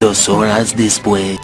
Dos horas después.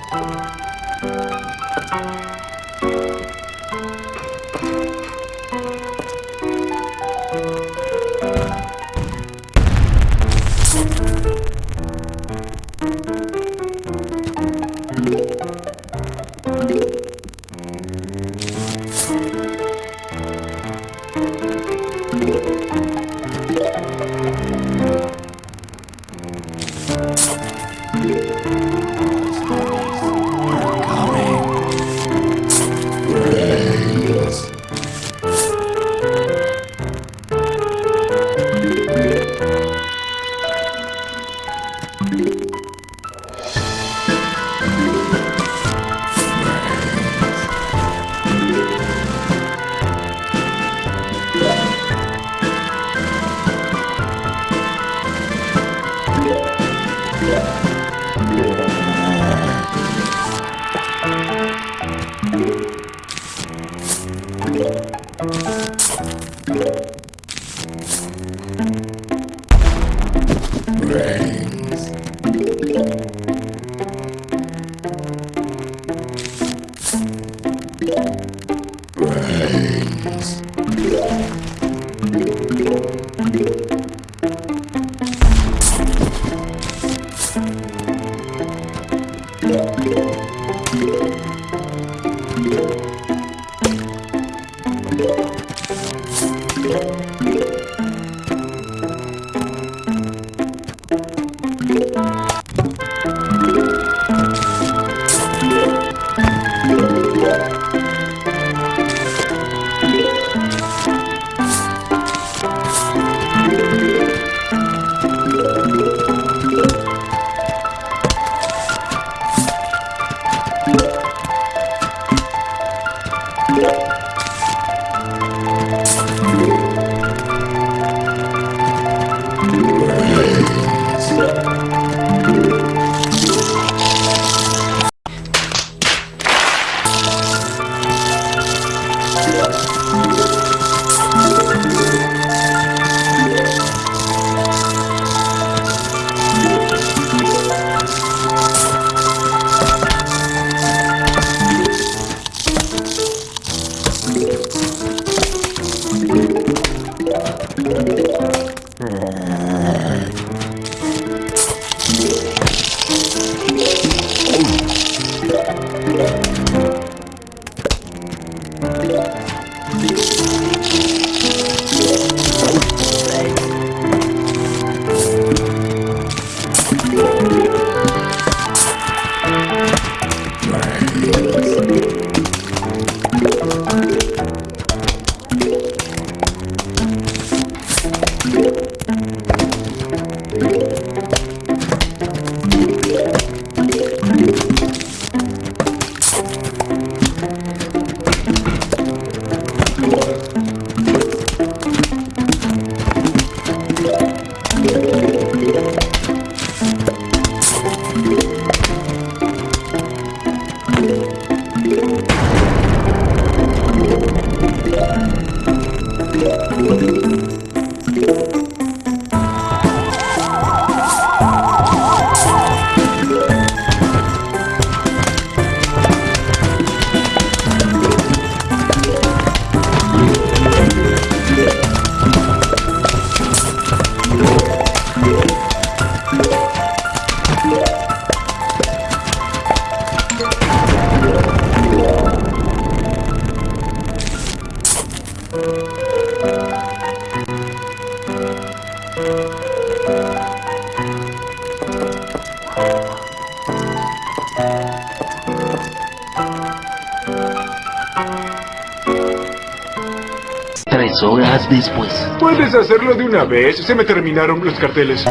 Thank. Tres horas después. ¿Puedes hacerlo de una vez? Se me terminaron los carteles.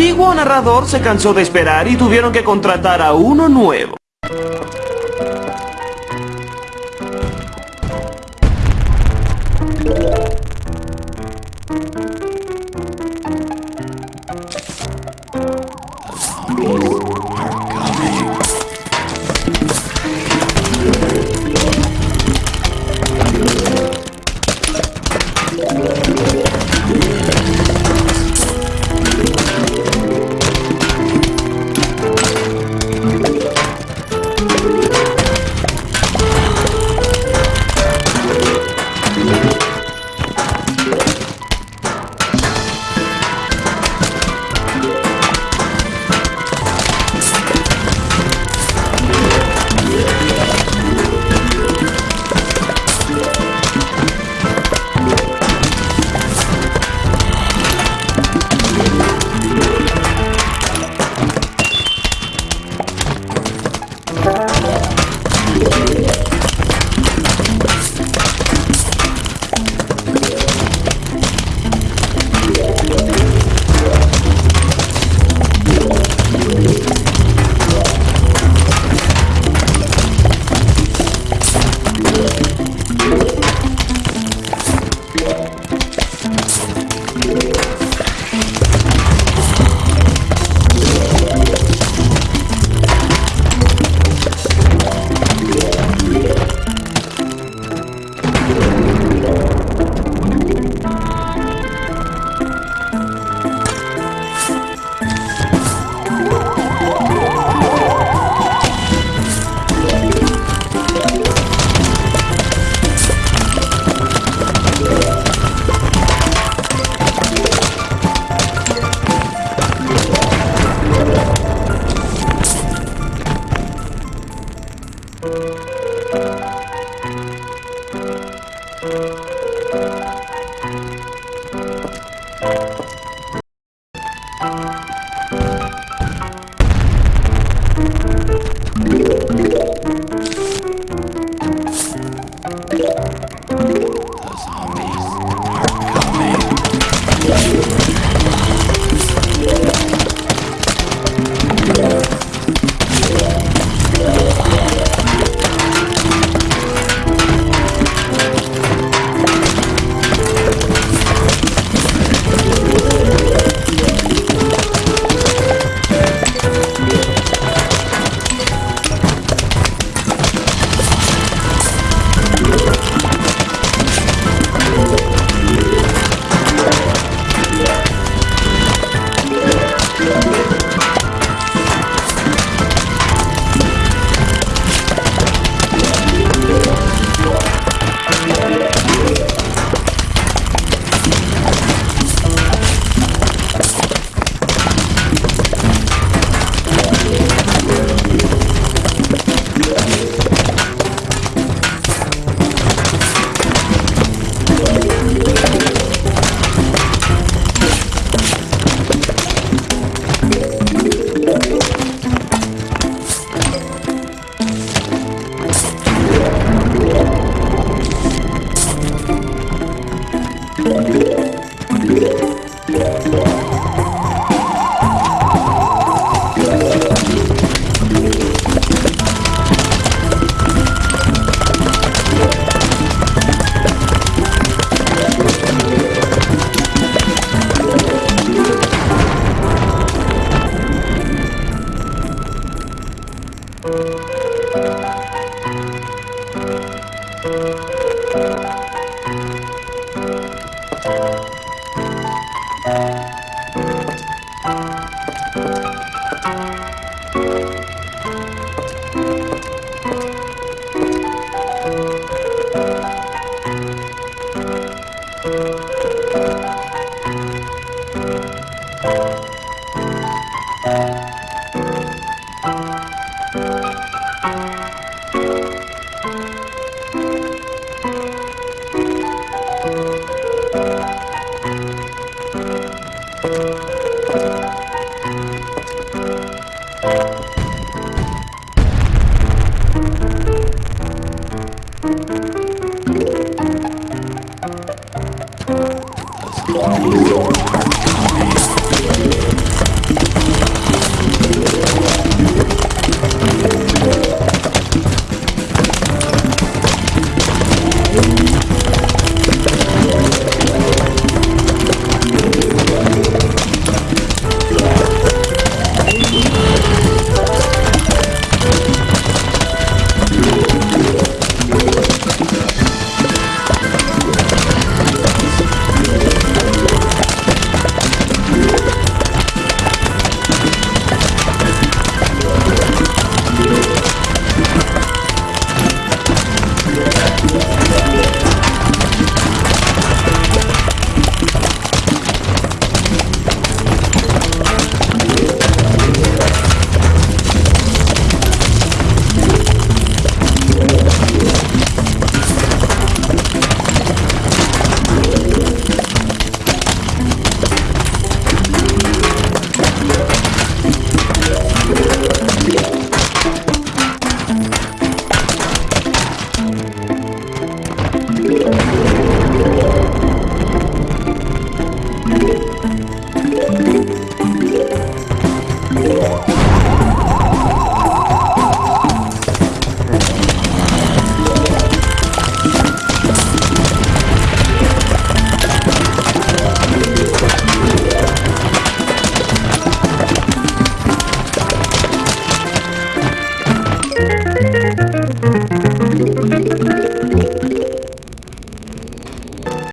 Antiguo narrador se cansó de esperar y tuvieron que contratar a uno nuevo.